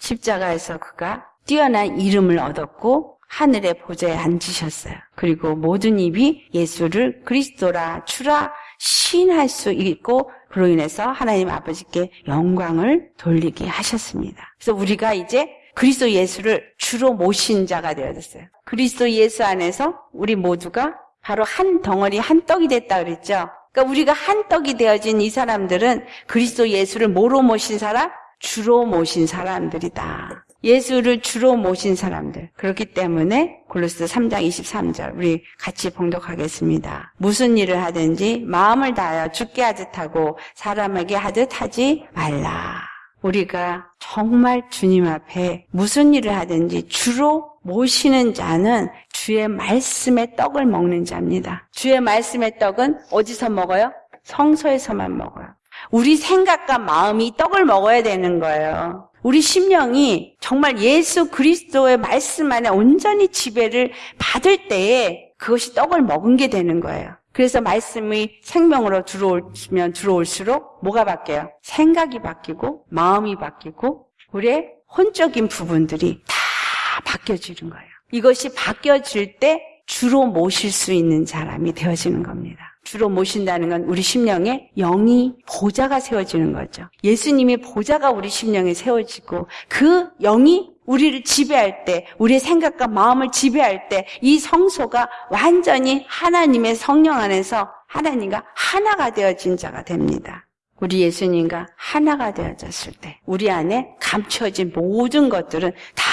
십자가에서 그가 뛰어난 이름을 얻었고 하늘의 보좌에 앉으셨어요. 그리고 모든 입이 예수를 그리스도라 주라 신할 수 있고 그로 인해서 하나님 아버지께 영광을 돌리게 하셨습니다. 그래서 우리가 이제 그리스도 예수를 주로 모신 자가 되어졌어요. 그리스도 예수 안에서 우리 모두가 바로 한 덩어리 한 떡이 됐다 그랬죠. 그러니까 우리가 한 떡이 되어진 이 사람들은 그리스도 예수를 뭐로 모신 사람? 주로 모신 사람들이다. 예수를 주로 모신 사람들. 그렇기 때문에 골로스 3장 23절 우리 같이 봉독하겠습니다. 무슨 일을 하든지 마음을 다하여 죽게 하듯 하고 사람에게 하듯 하지 말라. 우리가 정말 주님 앞에 무슨 일을 하든지 주로 모시는 자는 주의 말씀의 떡을 먹는 자입니다. 주의 말씀의 떡은 어디서 먹어요? 성소에서만 먹어요. 우리 생각과 마음이 떡을 먹어야 되는 거예요. 우리 심령이 정말 예수 그리스도의 말씀 안에 온전히 지배를 받을 때에 그것이 떡을 먹은 게 되는 거예요. 그래서 말씀이 생명으로 들어오면 들어올수록 뭐가 바뀌어요? 생각이 바뀌고 마음이 바뀌고 우리의 혼적인 부분들이 다 바뀌어지는 거예요. 이것이 바뀌어질 때 주로 모실 수 있는 사람이 되어지는 겁니다. 주로 모신다는 건 우리 심령에 영이 보좌가 세워지는 거죠. 예수님의 보좌가 우리 심령에 세워지고 그 영이 우리를 지배할 때, 우리의 생각과 마음을 지배할 때 이 성소가 완전히 하나님의 성령 안에서 하나님과 하나가 되어진 자가 됩니다. 우리 예수님과 하나가 되어졌을 때 우리 안에 감춰진 모든 것들은 다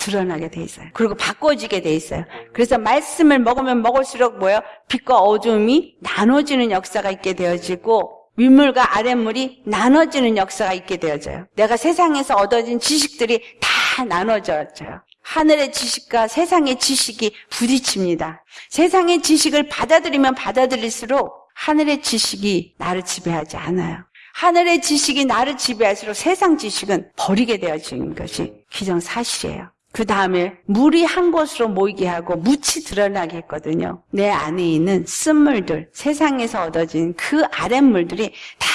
드러나게 돼 있어요. 그리고 바꿔지게 돼 있어요. 그래서 말씀을 먹으면 먹을수록 뭐예요? 빛과 어둠이 나눠지는 역사가 있게 되어지고 윗물과 아랫물이 나눠지는 역사가 있게 되어져요. 내가 세상에서 얻어진 지식들이 다 나눠져요. 하늘의 지식과 세상의 지식이 부딪힙니다. 세상의 지식을 받아들이면 받아들일수록 하늘의 지식이 나를 지배하지 않아요. 하늘의 지식이 나를 지배할수록 세상 지식은 버리게 되어지는 것이 기정사실이에요. 그 다음에 물이 한 곳으로 모이게 하고 묻이 드러나게 했거든요. 내 안에 있는 쓴물들, 세상에서 얻어진 그 아랫물들이 다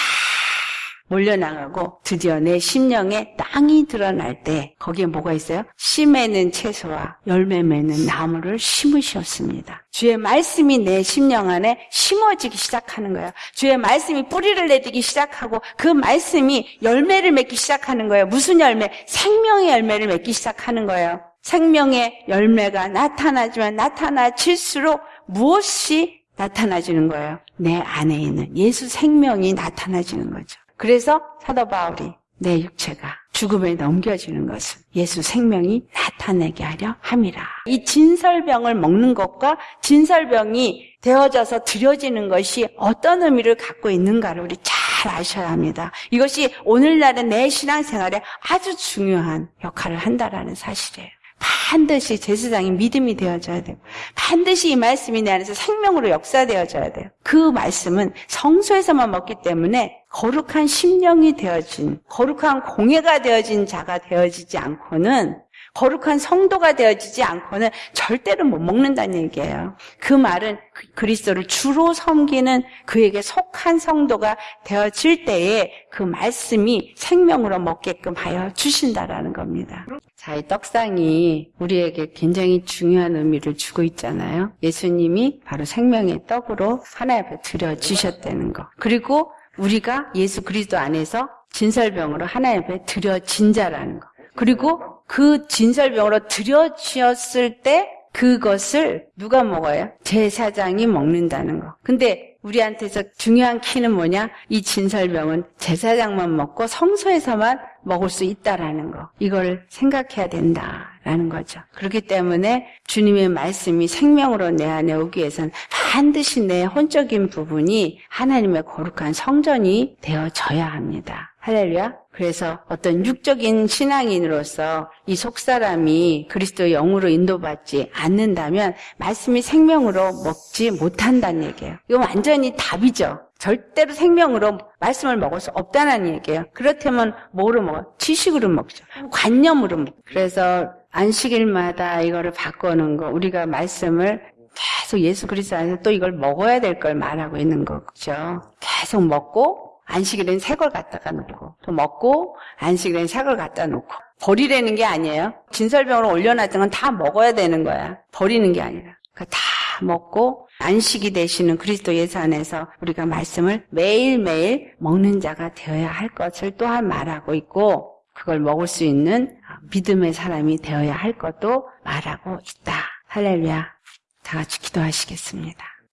몰려나가고 드디어 내 심령에 땅이 드러날 때 거기에 뭐가 있어요? 씨 맺는 채소와 열매 맺는 나무를 심으셨습니다. 주의 말씀이 내 심령 안에 심어지기 시작하는 거예요. 주의 말씀이 뿌리를 내리기 시작하고 그 말씀이 열매를 맺기 시작하는 거예요. 무슨 열매? 생명의 열매를 맺기 시작하는 거예요. 생명의 열매가 나타나지만 나타나질수록 무엇이 나타나지는 거예요? 내 안에 있는 예수 생명이 나타나지는 거죠. 그래서 사도 바울이 내 육체가 죽음에 넘겨지는 것은 예수 생명이 나타내게 하려 함이라. 이 진설병을 먹는 것과 진설병이 되어져서 드려지는 것이 어떤 의미를 갖고 있는가를 우리 잘 아셔야 합니다. 이것이 오늘날의 내 신앙생활에 아주 중요한 역할을 한다라는 사실이에요. 반드시 제사장이 믿음이 되어져야 되고 반드시 이 말씀이 내 안에서 생명으로 역사되어져야 돼요. 그 말씀은 성소에서만 먹기 때문에 거룩한 심령이 되어진 거룩한 공예가 되어진 자가 되어지지 않고는 거룩한 성도가 되어지지 않고는 절대로 못 먹는다는 얘기예요. 그 말은 그 그리스도를 주로 섬기는 그에게 속한 성도가 되어질 때에 그 말씀이 생명으로 먹게끔 하여 주신다라는 겁니다. 자, 이 떡상이 우리에게 굉장히 중요한 의미를 주고 있잖아요. 예수님이 바로 생명의 떡으로 하나님 앞에 드려지셨다는 거. 그리고 우리가 예수 그리스도 안에서 진설병으로 하나님 앞에 드려진 자라는 거. 그리고 그 진설병으로 들여지었을 때 그것을 누가 먹어요? 제사장이 먹는다는 거. 근데 우리한테서 중요한 키는 뭐냐? 이 진설병은 제사장만 먹고 성소에서만 먹을 수 있다라는 거. 이걸 생각해야 된다라는 거죠. 그렇기 때문에 주님의 말씀이 생명으로 내 안에 오기 위해서는 반드시 내 혼적인 부분이 하나님의 거룩한 성전이 되어져야 합니다. 할렐루야. 그래서 어떤 육적인 신앙인으로서 이 속사람이 그리스도 영으로 인도받지 않는다면 말씀이 생명으로 먹지 못한다는 얘기예요. 이거 완전히 답이죠. 절대로 생명으로 말씀을 먹을 수 없다는 얘기예요. 그렇다면 뭐로 먹어? 지식으로 먹죠. 관념으로 먹죠. 그래서 안식일마다 이거를 바꾸는 거, 우리가 말씀을 계속 예수 그리스도 안에서 또 이걸 먹어야 될 걸 말하고 있는 거죠. 계속 먹고 안식일엔 새 걸 갖다가 놓고 또 먹고 안식일엔 새 걸 갖다 놓고 버리라는 게 아니에요. 진설병으로 올려놨던 건 다 먹어야 되는 거야. 버리는 게 아니라. 그다 먹고 안식이 되시는 그리스도 예수 안에서 우리가 말씀을 매일매일 먹는 자가 되어야 할 것을 또한 말하고 있고 그걸 먹을 수 있는 믿음의 사람이 되어야 할 것도 말하고 있다. 할렐루야. 다 같이 기도하시겠습니다.